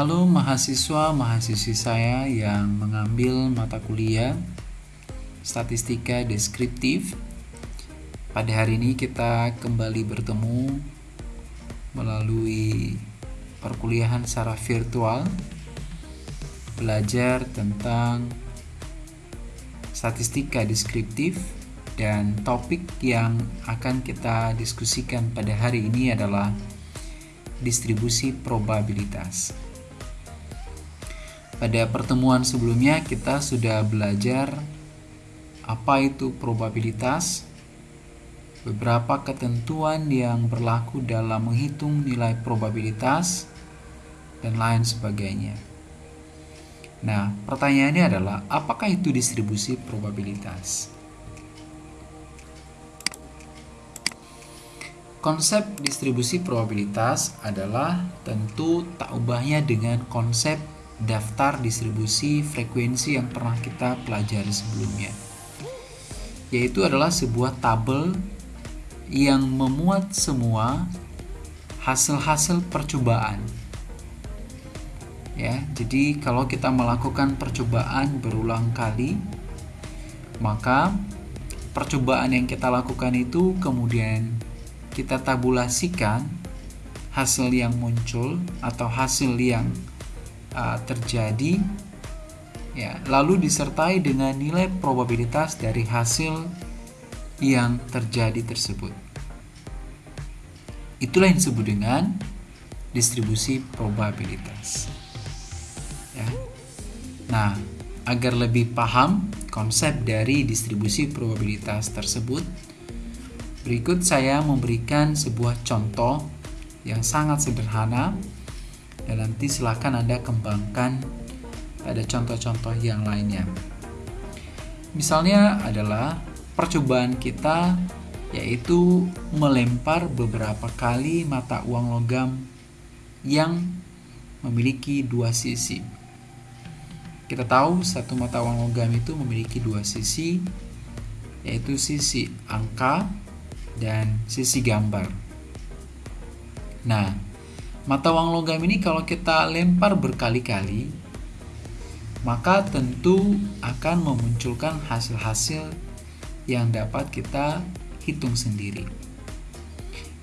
Halo mahasiswa mahasiswi saya yang mengambil mata kuliah statistika deskriptif. Pada hari ini kita kembali bertemu melalui perkuliahan secara virtual belajar tentang statistika deskriptif dan topik yang akan kita diskusikan pada hari ini adalah distribusi probabilitas. Pada pertemuan sebelumnya kita sudah belajar apa itu probabilitas, beberapa ketentuan yang berlaku dalam menghitung nilai probabilitas, dan lain sebagainya. Nah, pertanyaannya adalah apakah itu distribusi probabilitas? Konsep distribusi probabilitas adalah tentu tak ubahnya dengan konsep daftar distribusi frekuensi yang pernah kita pelajari sebelumnya. Yaitu adalah sebuah tabel yang memuat semua hasil-hasil percobaan. Ya, jadi kalau kita melakukan percobaan berulang kali, maka percobaan yang kita lakukan itu kemudian kita tabulasikan hasil yang muncul atau hasil yang uh, terjadi ya lalu disertai dengan nilai probabilitas dari hasil yang terjadi tersebut. Itulah yang disebut dengan distribusi probabilitas ya. Nah agar lebih paham konsep dari distribusi probabilitas tersebut Berikut saya memberikan sebuah contoh yang sangat sederhana dan nanti silakan Anda kembangkan pada contoh-contoh yang lainnya. Misalnya adalah percobaan kita yaitu melempar beberapa kali mata uang logam yang memiliki dua sisi. Kita tahu satu mata uang logam itu memiliki dua sisi, yaitu sisi angka dan sisi gambar. Nah, mata uang logam ini kalau kita lempar berkali-kali, maka tentu akan memunculkan hasil-hasil yang dapat kita hitung sendiri.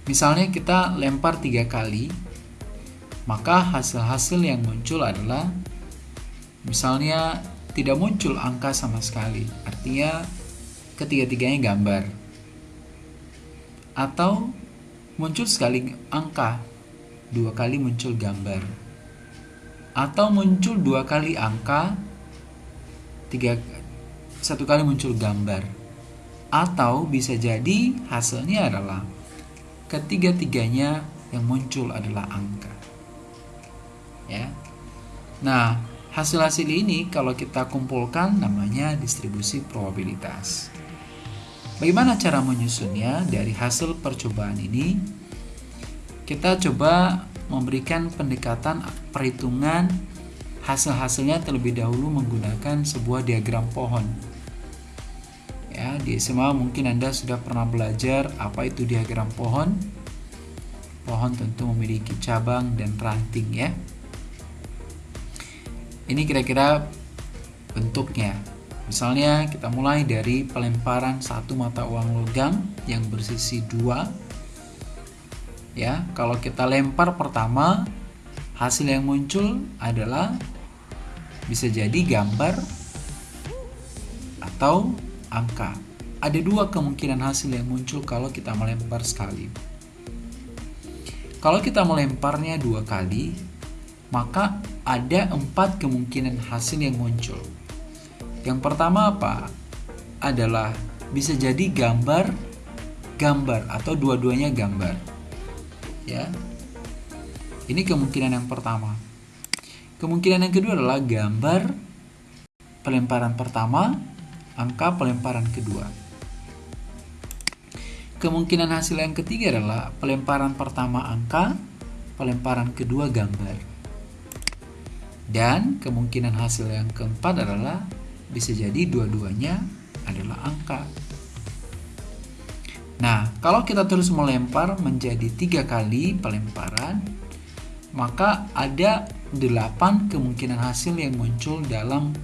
Misalnya kita lempar tiga kali, maka hasil-hasil yang muncul adalah misalnya tidak muncul angka sama sekali, artinya ketiga-tiganya gambar atau muncul sekali angka dua kali muncul gambar. Atau muncul dua kali angka tiga satu kali muncul gambar. Atau bisa jadi hasilnya adalah ketiga-tiganya yang muncul adalah angka. Ya. Nah hasil-hasil ini kalau kita kumpulkan namanya distribusi probabilitas. Bagaimana cara menyusunnya dari hasil percobaan ini? Kita coba memberikan pendekatan perhitungan hasil-hasilnya terlebih dahulu menggunakan sebuah diagram pohon. Ya, di SMA mungkin Anda sudah pernah belajar apa itu diagram pohon. Pohon tentu memiliki cabang dan ranting ya. Ini kira-kira bentuknya. Misalnya kita mulai dari pelemparan satu mata uang logam yang bersisi dua. Ya, kalau kita lempar pertama, hasil yang muncul adalah bisa jadi gambar atau angka. Ada dua kemungkinan hasil yang muncul kalau kita melempar sekali. Kalau kita melemparnya dua kali, maka ada empat kemungkinan hasil yang muncul. Yang pertama apa? Adalah bisa jadi gambar gambar atau dua-duanya gambar. Ya. Ini kemungkinan yang pertama. Kemungkinan yang kedua adalah gambar pelemparan pertama, angka pelemparan kedua. Kemungkinan hasil yang ketiga adalah pelemparan pertama angka, pelemparan kedua gambar. Dan kemungkinan hasil yang keempat adalah bisa jadi dua-duanya adalah angka. Nah, kalau kita terus melempar menjadi tiga kali pelemparan, maka ada 8 kemungkinan hasil yang muncul dalam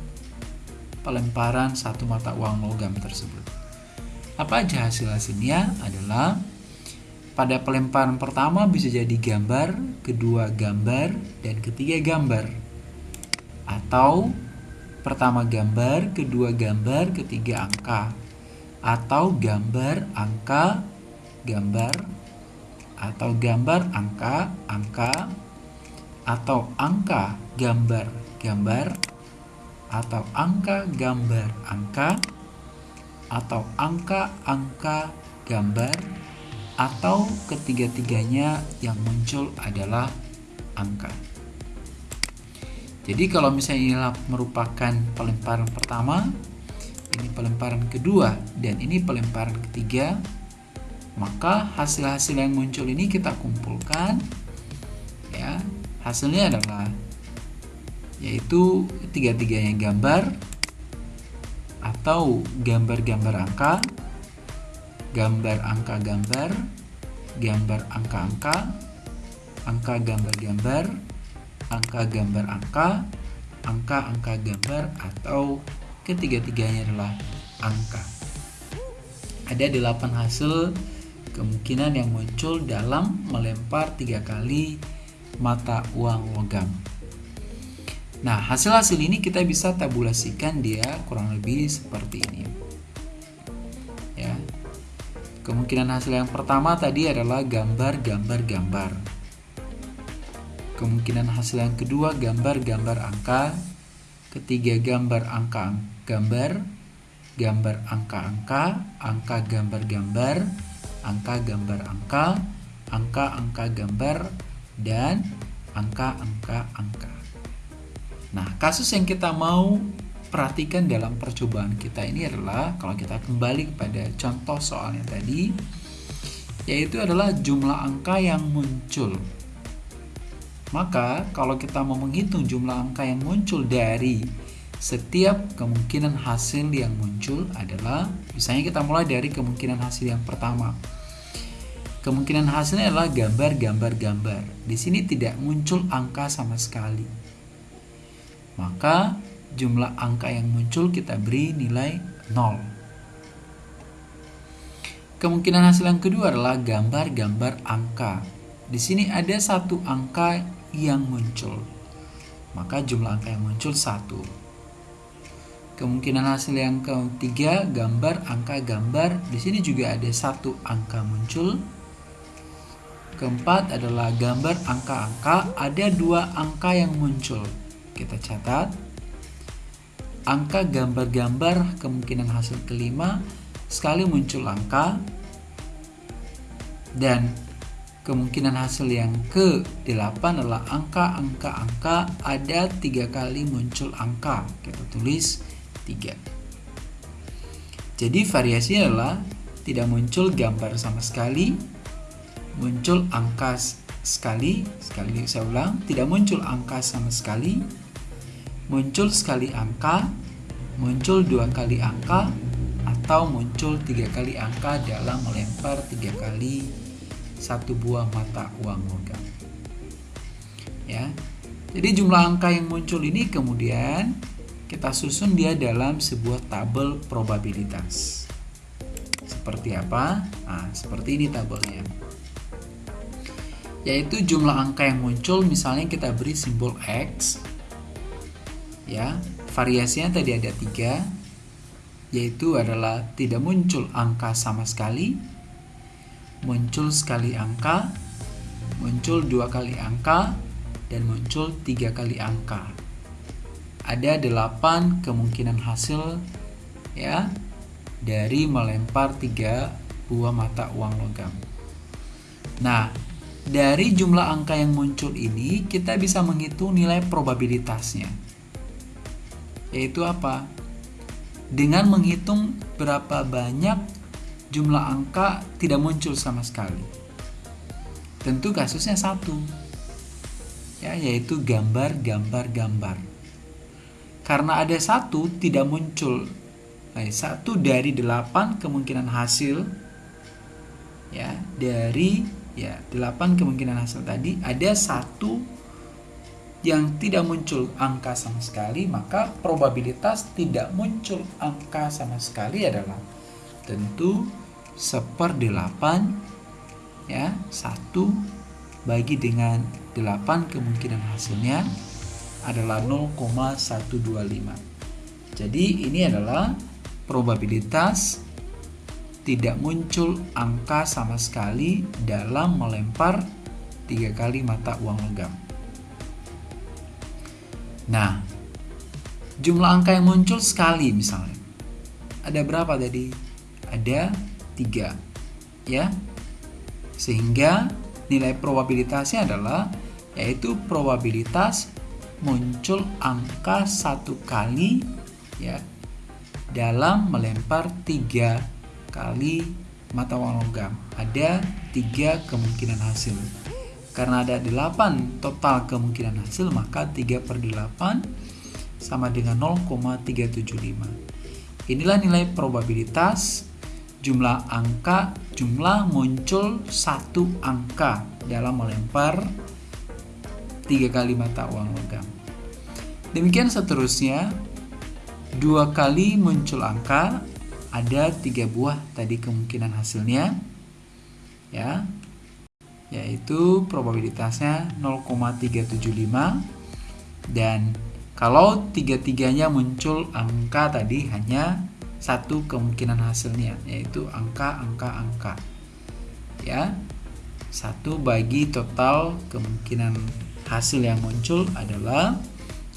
pelemparan satu mata uang logam tersebut. Apa aja hasil-hasilnya adalah pada pelemparan pertama bisa jadi gambar, kedua gambar, dan ketiga gambar. Atau pertama gambar, kedua gambar, ketiga angka. Atau gambar, angka, gambar, atau gambar, angka, angka, atau angka, gambar, gambar, atau angka gambar angka atau angka-angka gambar atau ketiga-tiganya yang muncul adalah angka. Jadi kalau misalnya ini merupakan pelemparan pertama, ini pelemparan kedua dan ini pelemparan ketiga, maka hasil-hasil yang muncul ini kita kumpulkan ya. Hasilnya adalah yaitu tiga-tiganya gambar atau gambar-gambar angka, gambar angka gambar, gambar angka-angka, angka gambar-gambar, angka gambar angka, angka-angka gambar atau ketiga-tiganya adalah angka. Ada delapan hasil kemungkinan yang muncul dalam melempar tiga kali mata uang logam. Nah, hasil-hasil ini kita bisa tabulasikan dia kurang lebih seperti ini. Ya. Kemungkinan hasil yang pertama tadi adalah gambar, gambar, gambar. Kemungkinan hasil yang kedua gambar, gambar angka. Ketiga gambar angka, gambar. Gambar angka-angka, angka gambar-gambar, angka gambar angka, angka-angka gambar, dan angka-angka angka. Nah, kasus yang kita mau perhatikan dalam percobaan kita ini adalah kalau kita kembali kepada contoh soalnya tadi yaitu adalah jumlah angka yang muncul. Maka kalau kita mau menghitung jumlah angka yang muncul dari setiap kemungkinan hasil yang muncul adalah misalnya kita mulai dari kemungkinan hasil yang pertama. Kemungkinan hasilnya adalah gambar, gambar, gambar. Di sini tidak muncul angka sama sekali maka jumlah angka yang muncul kita beri nilai 0. Kemungkinan hasil yang kedua adalah gambar-gambar angka. Di sini ada satu angka yang muncul. Maka jumlah angka yang muncul satu. Kemungkinan hasil yang ketiga gambar angka gambar. Di sini juga ada satu angka muncul. Keempat adalah gambar angka-angka. Ada dua angka yang muncul kita catat angka gambar-gambar kemungkinan hasil kelima sekali muncul angka dan kemungkinan hasil yang ke-8 adalah angka-angka-angka ada tiga kali muncul angka kita tulis 3 jadi variasinya adalah tidak muncul gambar sama sekali muncul angka sekali sekali saya ulang tidak muncul angka sama sekali muncul sekali angka, muncul dua kali angka, atau muncul tiga kali angka dalam melempar tiga kali satu buah mata uang logam. Ya, jadi jumlah angka yang muncul ini kemudian kita susun dia dalam sebuah tabel probabilitas. Seperti apa? Nah, seperti ini tabelnya. Yaitu jumlah angka yang muncul misalnya kita beri simbol X ya variasinya tadi ada tiga yaitu adalah tidak muncul angka sama sekali muncul sekali angka muncul dua kali angka dan muncul tiga kali angka ada delapan kemungkinan hasil ya dari melempar tiga buah mata uang logam nah dari jumlah angka yang muncul ini kita bisa menghitung nilai probabilitasnya yaitu apa? Dengan menghitung berapa banyak jumlah angka tidak muncul sama sekali. Tentu kasusnya satu, ya, yaitu gambar, gambar, gambar. Karena ada satu tidak muncul, eh, satu dari delapan kemungkinan hasil, ya dari ya delapan kemungkinan hasil tadi ada satu yang tidak muncul angka sama sekali, maka probabilitas tidak muncul angka sama sekali adalah tentu seperdelapan ya satu bagi dengan 8 kemungkinan hasilnya adalah 0,125 jadi ini adalah probabilitas tidak muncul angka sama sekali dalam melempar tiga kali mata uang logam. Nah jumlah angka yang muncul sekali misalnya. Ada berapa tadi? Ada tiga ya. Sehingga nilai probabilitasnya adalah yaitu probabilitas muncul angka satu kali ya dalam melempar tiga kali mata uang logam. Ada tiga kemungkinan hasil. Karena ada 8 total kemungkinan hasil maka 3 per 8 sama dengan 0,375 inilah nilai probabilitas jumlah angka jumlah muncul satu angka dalam melempar tiga kali mata uang logam. Demikian seterusnya, dua kali muncul angka ada tiga buah tadi kemungkinan hasilnya, ya, yaitu probabilitasnya 0,375 dan kalau tiga-tiganya muncul angka tadi hanya satu kemungkinan hasilnya yaitu angka angka angka ya. Satu bagi total kemungkinan hasil yang muncul adalah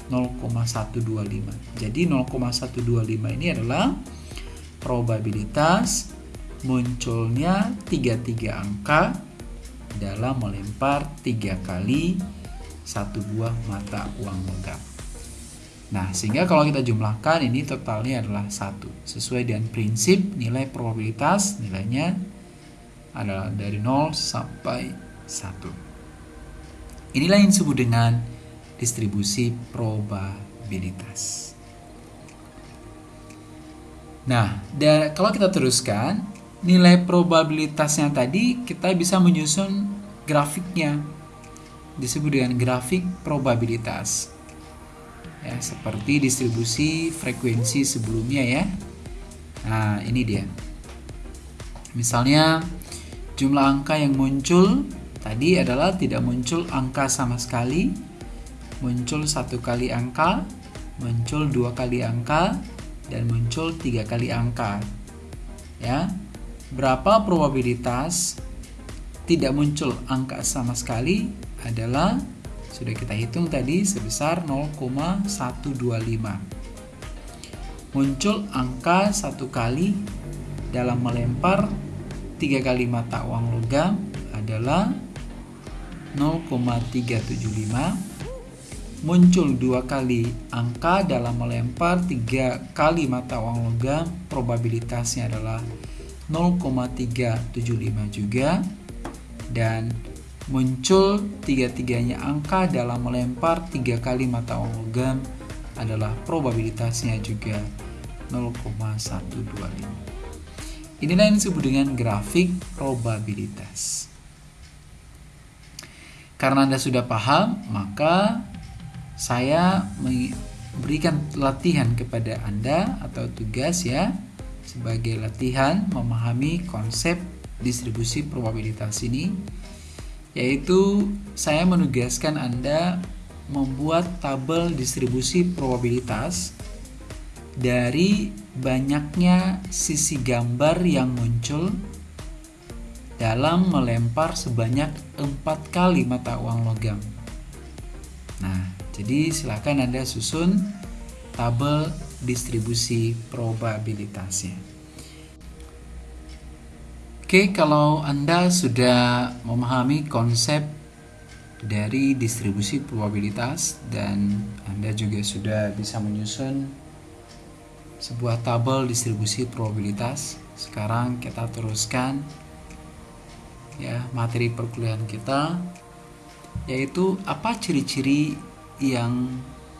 0,125 jadi 0,125 ini adalah probabilitas munculnya tiga-tiga angka dalam melempar tiga kali satu buah mata uang logam Nah, sehingga kalau kita jumlahkan ini totalnya adalah satu. Sesuai dengan prinsip nilai probabilitas, nilainya adalah dari 0 sampai 1. Inilah yang disebut dengan distribusi probabilitas. Nah, kalau kita teruskan, nilai probabilitasnya tadi kita bisa menyusun grafiknya. Disebut dengan grafik probabilitas ya seperti distribusi frekuensi sebelumnya ya nah ini dia misalnya jumlah angka yang muncul tadi adalah tidak muncul angka sama sekali muncul satu kali angka muncul dua kali angka dan muncul tiga kali angka. Ya berapa probabilitas tidak muncul angka sama sekali adalah sudah kita hitung tadi sebesar 0,125 muncul angka satu kali dalam melempar tiga kali mata uang logam adalah 0,375 muncul dua kali angka dalam melempar tiga kali mata uang logam probabilitasnya adalah 0,375 juga dan muncul tiga-tiganya angka dalam melempar tiga kali mata uang logam adalah probabilitasnya juga 0,125. Inilah yang disebut dengan grafik probabilitas. Karena Anda sudah paham, maka saya memberikan latihan kepada Anda atau tugas ya sebagai latihan memahami konsep distribusi probabilitas ini yaitu saya menugaskan Anda membuat tabel distribusi probabilitas dari banyaknya sisi gambar yang muncul dalam melempar sebanyak empat kali mata uang logam. Nah, jadi silakan Anda susun tabel distribusi probabilitasnya. Oke, kalau Anda sudah memahami konsep dari distribusi probabilitas dan Anda juga sudah bisa menyusun sebuah tabel distribusi probabilitas. Sekarang kita teruskan ya materi perkuliahan kita yaitu apa ciri-ciri yang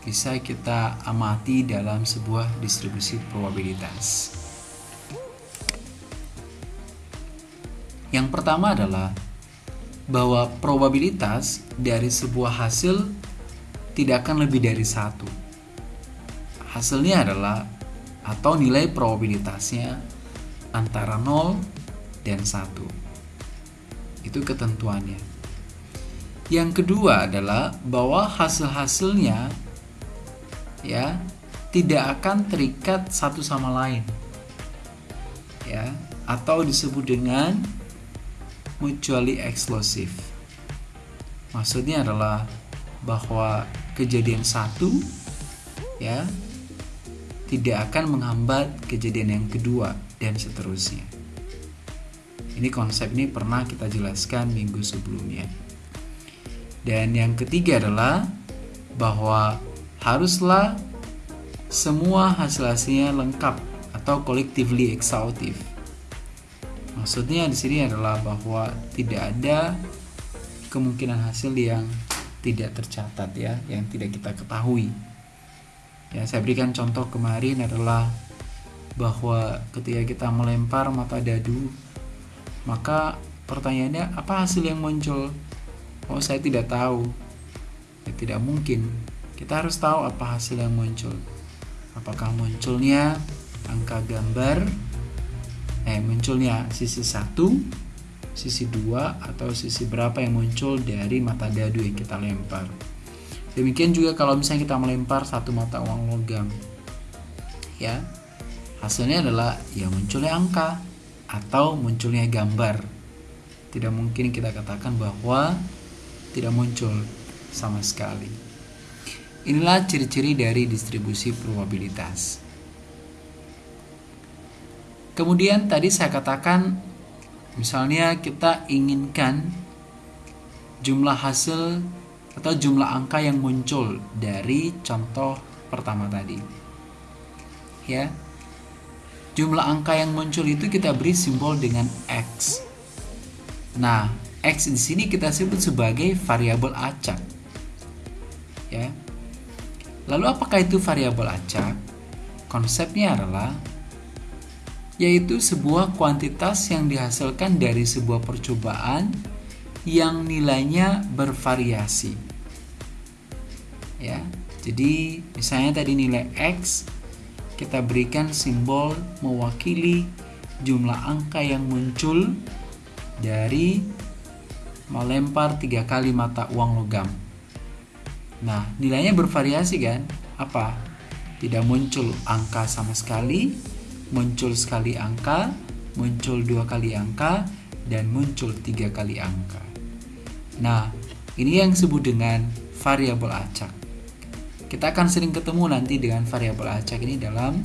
bisa kita amati dalam sebuah distribusi probabilitas. Yang pertama adalah bahwa probabilitas dari sebuah hasil tidak akan lebih dari satu. Hasilnya adalah atau nilai probabilitasnya antara 0 dan 1. Itu ketentuannya. Yang kedua adalah bahwa hasil-hasilnya ya tidak akan terikat satu sama lain. Ya, atau disebut dengan mutually exclusive. Maksudnya adalah bahwa kejadian satu ya tidak akan menghambat kejadian yang kedua dan seterusnya. Ini konsep ini pernah kita jelaskan minggu sebelumnya. Dan yang ketiga adalah bahwa haruslah semua hasil-hasilnya lengkap atau collectively exhaustive Maksudnya di sini adalah bahwa tidak ada kemungkinan hasil yang tidak tercatat ya, yang tidak kita ketahui. Ya, saya berikan contoh kemarin adalah bahwa ketika kita melempar mata dadu, maka pertanyaannya apa hasil yang muncul? Oh, saya tidak tahu. Ya, tidak mungkin. Kita harus tahu apa hasil yang muncul. Apakah munculnya angka gambar eh munculnya sisi satu sisi dua atau sisi berapa yang muncul dari mata dadu yang kita lempar demikian juga kalau misalnya kita melempar satu mata uang logam ya hasilnya adalah ya munculnya angka atau munculnya gambar tidak mungkin kita katakan bahwa tidak muncul sama sekali inilah ciri-ciri dari distribusi probabilitas Kemudian tadi saya katakan misalnya kita inginkan jumlah hasil atau jumlah angka yang muncul dari contoh pertama tadi. Ya. Jumlah angka yang muncul itu kita beri simbol dengan x. Nah, x di sini kita sebut sebagai variabel acak. Ya. Lalu apakah itu variabel acak? Konsepnya adalah yaitu sebuah kuantitas yang dihasilkan dari sebuah percobaan yang nilainya bervariasi. Ya. Jadi, misalnya tadi nilai x kita berikan simbol mewakili jumlah angka yang muncul dari melempar tiga kali mata uang logam. Nah, nilainya bervariasi kan? Apa? Tidak muncul angka sama sekali, muncul sekali angka, muncul dua kali angka, dan muncul tiga kali angka. Nah, ini yang disebut dengan variabel acak. Kita akan sering ketemu nanti dengan variabel acak ini dalam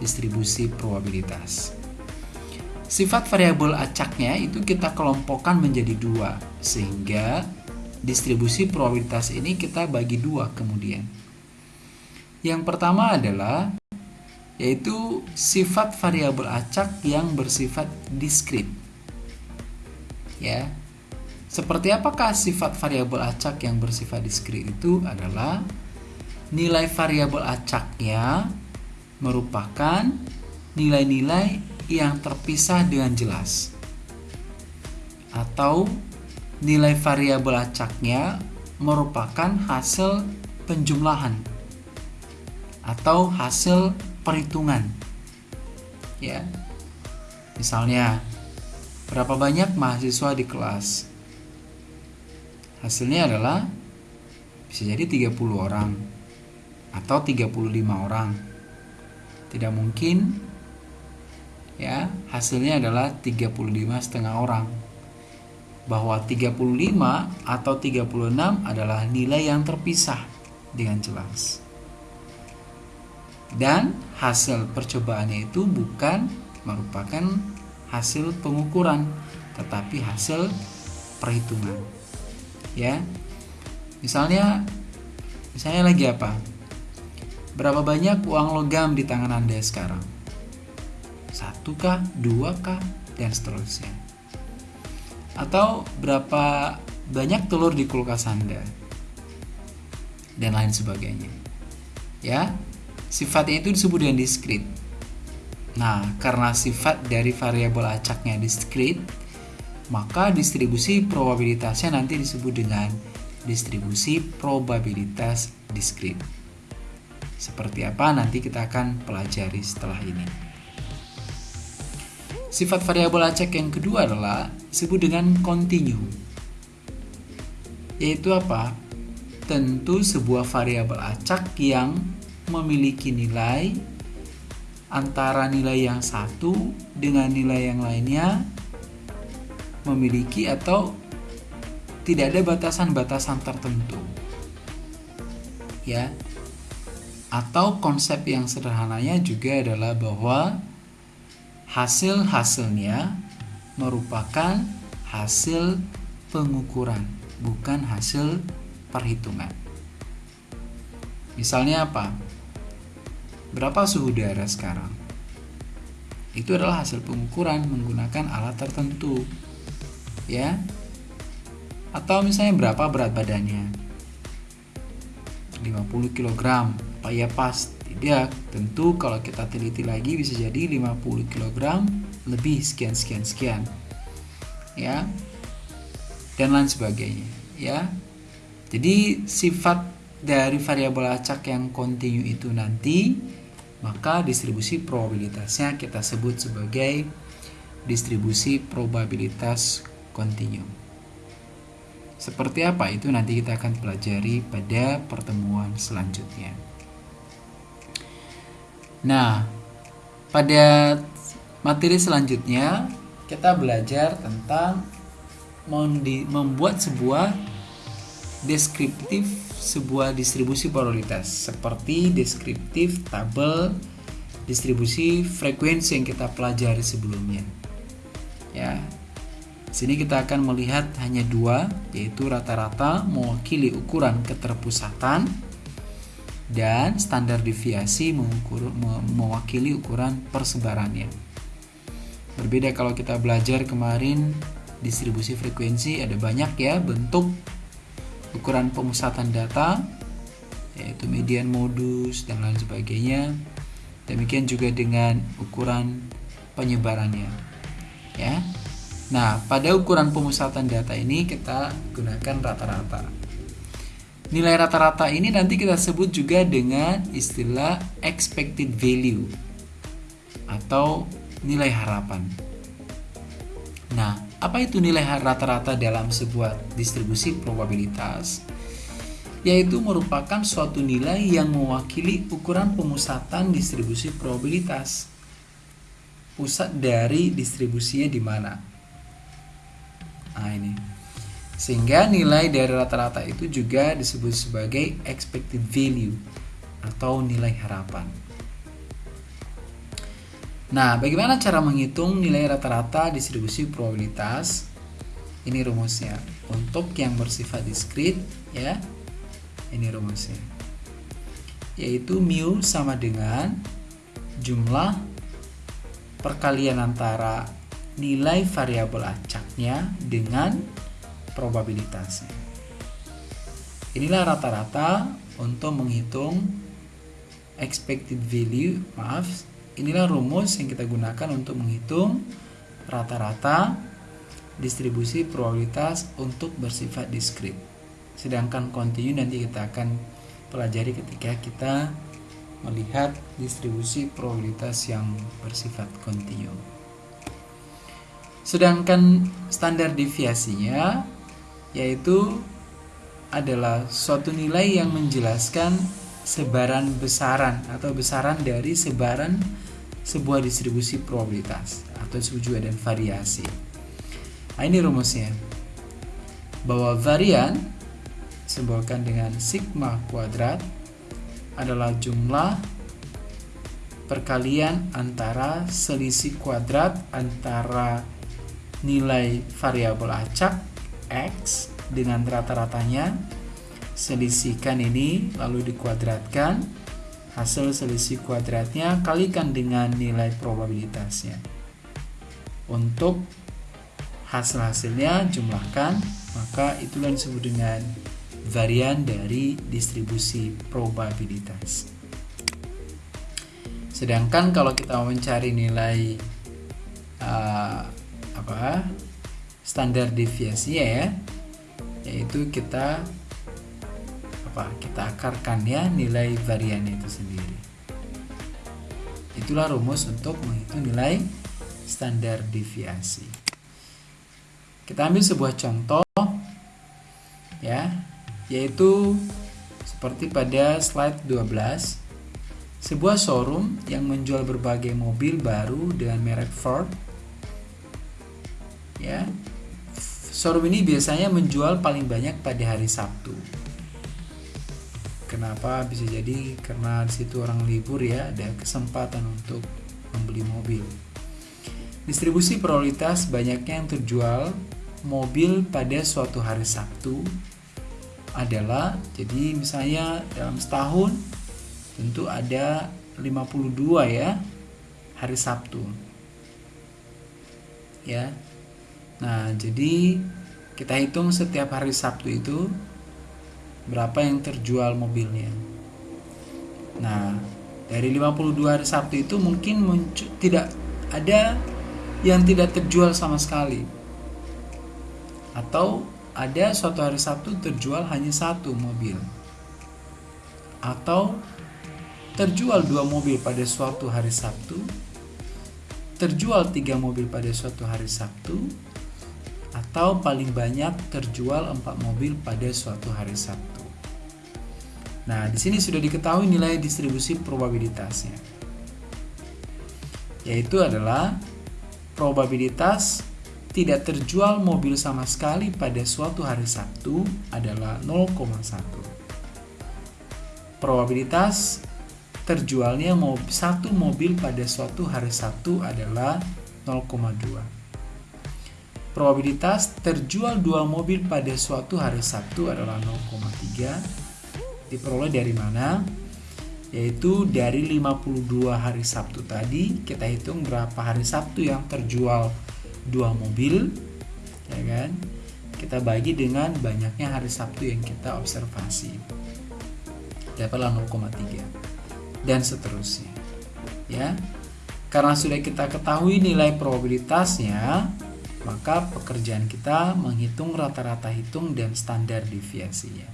distribusi probabilitas. Sifat variabel acaknya itu kita kelompokkan menjadi dua, sehingga distribusi probabilitas ini kita bagi dua kemudian. Yang pertama adalah yaitu sifat variabel acak yang bersifat diskrit. Ya. Seperti apakah sifat variabel acak yang bersifat diskrit itu adalah nilai variabel acaknya merupakan nilai-nilai yang terpisah dengan jelas. Atau nilai variabel acaknya merupakan hasil penjumlahan atau hasil perhitungan. Ya. Misalnya, berapa banyak mahasiswa di kelas? Hasilnya adalah bisa jadi 30 orang atau 35 orang. Tidak mungkin ya, hasilnya adalah 35 setengah orang. Bahwa 35 atau 36 adalah nilai yang terpisah dengan jelas. Dan hasil percobaannya itu bukan merupakan hasil pengukuran tetapi hasil perhitungan. Ya misalnya misalnya lagi apa? Berapa banyak uang logam di tangan anda sekarang satu kah dua kah dan seterusnya atau berapa banyak telur di kulkas anda dan lain sebagainya ya Sifatnya itu disebut dengan diskrit. Nah, karena sifat dari variabel acaknya diskrit, maka distribusi probabilitasnya nanti disebut dengan distribusi probabilitas diskrit. Seperti apa nanti kita akan pelajari setelah ini. Sifat variabel acak yang kedua adalah disebut dengan kontinu. Yaitu apa? Tentu sebuah variabel acak yang memiliki nilai antara nilai yang satu dengan nilai yang lainnya memiliki atau tidak ada batasan-batasan tertentu. Ya, atau konsep yang sederhananya juga adalah bahwa hasil-hasilnya merupakan hasil pengukuran, bukan hasil perhitungan. Misalnya apa? Berapa suhu udara sekarang? Itu adalah hasil pengukuran menggunakan alat tertentu. Ya. Atau misalnya berapa berat badannya? 50 kg apa ya pas tidak tentu kalau kita teliti lagi bisa jadi 50 kg lebih sekian sekian sekian ya dan lain sebagainya ya jadi sifat dari variabel acak yang kontinu itu nanti maka distribusi probabilitasnya kita sebut sebagai distribusi probabilitas kontinu. Seperti apa itu nanti kita akan pelajari pada pertemuan selanjutnya. Nah, pada materi selanjutnya kita belajar tentang membuat sebuah deskriptif sebuah distribusi probabilitas seperti deskriptif tabel distribusi frekuensi yang kita pelajari sebelumnya. Ya, Sini kita akan melihat hanya dua, yaitu rata-rata mewakili ukuran keterpusatan dan standar deviasi mengukur, mewakili ukuran persebarannya. Berbeda kalau kita belajar kemarin distribusi frekuensi ada banyak ya bentuk ukuran pemusatan data yaitu median modus dan lain sebagainya. Demikian juga dengan ukuran penyebarannya. Ya. Nah, pada ukuran pemusatan data ini kita gunakan rata-rata. Nilai rata-rata ini nanti kita sebut juga dengan istilah expected value atau nilai harapan. Nah, apa itu nilai rata-rata dalam sebuah distribusi probabilitas? Yaitu merupakan suatu nilai yang mewakili ukuran pemusatan distribusi probabilitas. Pusat dari distribusinya di mana? Nah, ini. Sehingga nilai dari rata-rata itu juga disebut sebagai expected value atau nilai harapan. Nah, bagaimana cara menghitung nilai rata-rata distribusi probabilitas? Ini rumusnya. Untuk yang bersifat diskrit, ya, ini rumusnya. Yaitu mu sama dengan jumlah perkalian antara nilai variabel acaknya dengan probabilitasnya. Inilah rata-rata untuk menghitung expected value, maaf, inilah rumus yang kita gunakan untuk menghitung rata-rata distribusi probabilitas untuk bersifat diskrit. Sedangkan kontinu nanti kita akan pelajari ketika kita melihat distribusi probabilitas yang bersifat kontinu. Sedangkan standar deviasinya yaitu adalah suatu nilai yang menjelaskan sebaran besaran atau besaran dari sebaran sebuah distribusi probabilitas atau juga dan variasi. Nah, ini rumusnya. Bahwa varian simbolkan dengan sigma kuadrat adalah jumlah perkalian antara selisih kuadrat antara nilai variabel acak X dengan rata-ratanya. Selisihkan ini lalu dikuadratkan. Hasil selisih kuadratnya kalikan dengan nilai probabilitasnya. Untuk hasil-hasilnya jumlahkan maka itulah disebut dengan varian dari distribusi probabilitas. Sedangkan kalau kita mencari nilai uh, apa standar deviasinya ya yaitu kita apa? Kita akarkan ya nilai variannya itu sendiri. Itulah rumus untuk menghitung nilai standar deviasi. Kita ambil sebuah contoh ya, yaitu seperti pada slide 12. Sebuah showroom yang menjual berbagai mobil baru dengan merek Ford ya. Showroom ini biasanya menjual paling banyak pada hari Sabtu. Kenapa bisa jadi karena di situ orang libur ya, ada kesempatan untuk membeli mobil. Distribusi prioritas banyaknya yang terjual mobil pada suatu hari Sabtu adalah jadi misalnya dalam setahun tentu ada 52 ya hari Sabtu. Ya. Nah, jadi kita hitung setiap hari Sabtu itu berapa yang terjual mobilnya. Nah, dari 52 hari Sabtu itu mungkin tidak ada yang tidak terjual sama sekali. Atau ada suatu hari Sabtu terjual hanya satu mobil. Atau terjual dua mobil pada suatu hari Sabtu, terjual tiga mobil pada suatu hari Sabtu, atau paling banyak terjual empat mobil pada suatu hari Sabtu. Nah, di sini sudah diketahui nilai distribusi probabilitasnya. Yaitu adalah probabilitas tidak terjual mobil sama sekali pada suatu hari Sabtu adalah 0,1. Probabilitas terjualnya satu mobil pada suatu hari Sabtu adalah 0,2. Probabilitas terjual dua mobil pada suatu hari Sabtu adalah 0,3. Diperoleh dari mana? Yaitu dari 52 hari Sabtu tadi, kita hitung berapa hari Sabtu yang terjual dua mobil, ya kan? Kita bagi dengan banyaknya hari Sabtu yang kita observasi. Dapatlah 0,3 dan seterusnya. Ya. Karena sudah kita ketahui nilai probabilitasnya, maka pekerjaan kita menghitung rata-rata hitung dan standar deviasinya.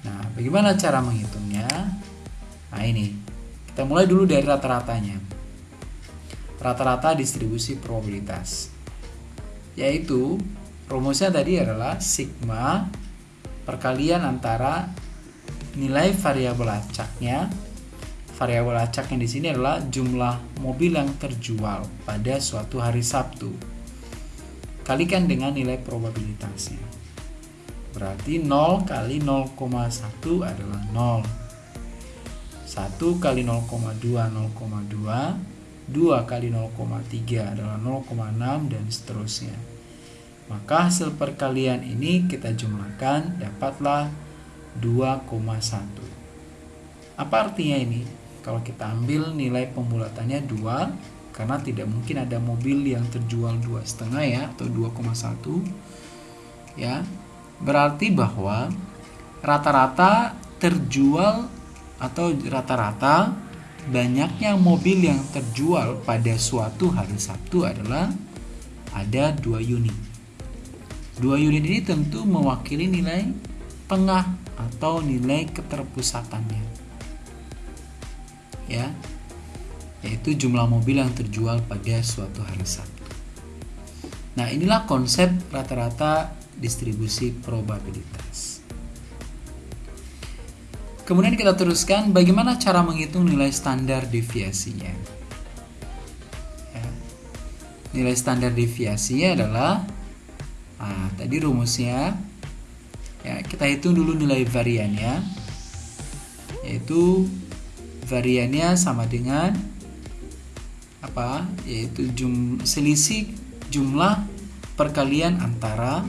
Nah, bagaimana cara menghitungnya? Nah, ini. Kita mulai dulu dari rata-ratanya. Rata-rata distribusi probabilitas. Yaitu rumusnya tadi adalah sigma perkalian antara nilai variabel acaknya variabel acak yang di sini adalah jumlah mobil yang terjual pada suatu hari Sabtu. Kalikan dengan nilai probabilitasnya. Berarti 0 kali 0,1 adalah 0 1 kali 0,2 0,2 2 kali 0,3 adalah 0,6 dan seterusnya. Maka hasil perkalian ini kita jumlahkan dapatlah 2,1. Apa artinya ini? Kalau kita ambil nilai pembulatannya 2 karena tidak mungkin ada mobil yang terjual dua setengah ya atau 2,1 ya berarti bahwa rata-rata terjual atau rata-rata banyaknya mobil yang terjual pada suatu hari Sabtu adalah ada dua unit. Dua unit ini tentu mewakili nilai tengah atau nilai keterpusatannya. Ya. Yaitu jumlah mobil yang terjual pada suatu hari Sabtu. Nah, inilah konsep rata-rata distribusi probabilitas. Kemudian kita teruskan bagaimana cara menghitung nilai standar deviasinya. Ya. Nilai standar deviasinya adalah nah, tadi rumusnya ya kita hitung dulu nilai variannya yaitu variannya sama dengan apa yaitu jum, selisih jumlah perkalian antara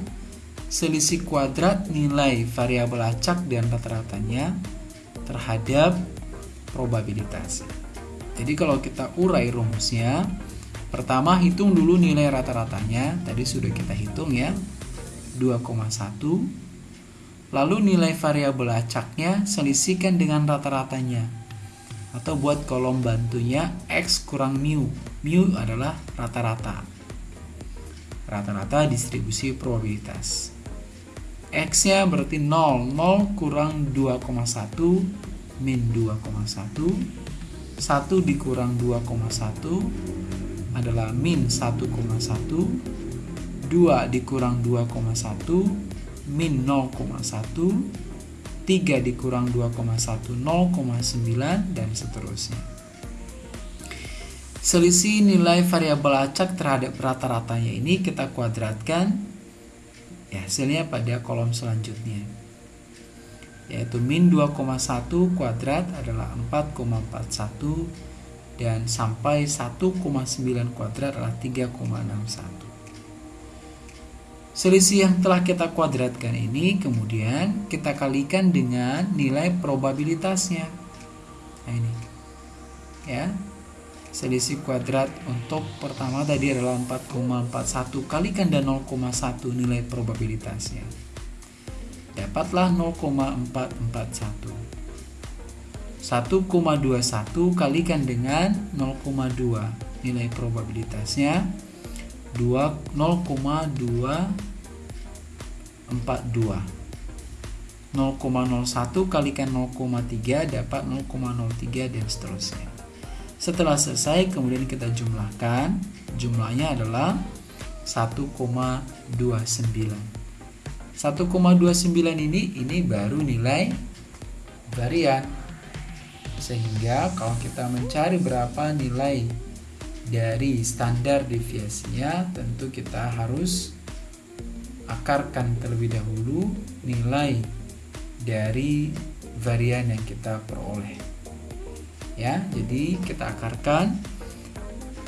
selisih kuadrat nilai variabel acak dan rata-ratanya terhadap probabilitas. Jadi kalau kita urai rumusnya, pertama hitung dulu nilai rata-ratanya, tadi sudah kita hitung ya, 2,1 Lalu nilai variabel acaknya selisihkan dengan rata-ratanya. Atau buat kolom bantunya X kurang mu. Mu adalah rata-rata. Rata-rata distribusi probabilitas. X nya berarti 0 0 kurang 2,1 min 2,1 1 dikurang 2,1 adalah min 1,1 2 dikurang 2,1 min 0,1 3 dikurang 2,1 0,9 dan seterusnya. Selisih nilai variabel acak terhadap rata-ratanya ini kita kuadratkan ya hasilnya pada kolom selanjutnya. Yaitu min 2,1 kuadrat adalah 4,41 dan sampai 1,9 kuadrat adalah 3,61 selisih yang telah kita kuadratkan ini kemudian kita kalikan dengan nilai probabilitasnya. Nah ini. Ya. Selisih kuadrat untuk pertama tadi adalah 4,41 kalikan dan 0,1 nilai probabilitasnya. Dapatlah 0,441 1,21 kalikan dengan 0,2 nilai probabilitasnya 2 0,242 0,01 kalikan 0,3 dapat 0,03 dan seterusnya. Setelah selesai kemudian kita jumlahkan. Jumlahnya adalah 1,29 1,29 ini ini baru nilai varian. Sehingga kalau kita mencari berapa nilai dari standar deviasinya tentu kita harus akarkan terlebih dahulu nilai dari varian yang kita peroleh. Ya jadi kita akarkan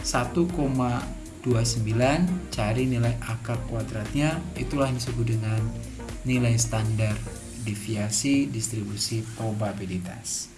1,29 cari nilai akar kuadratnya. Itulah yang disebut dengan nilai standar deviasi distribusi probabilitas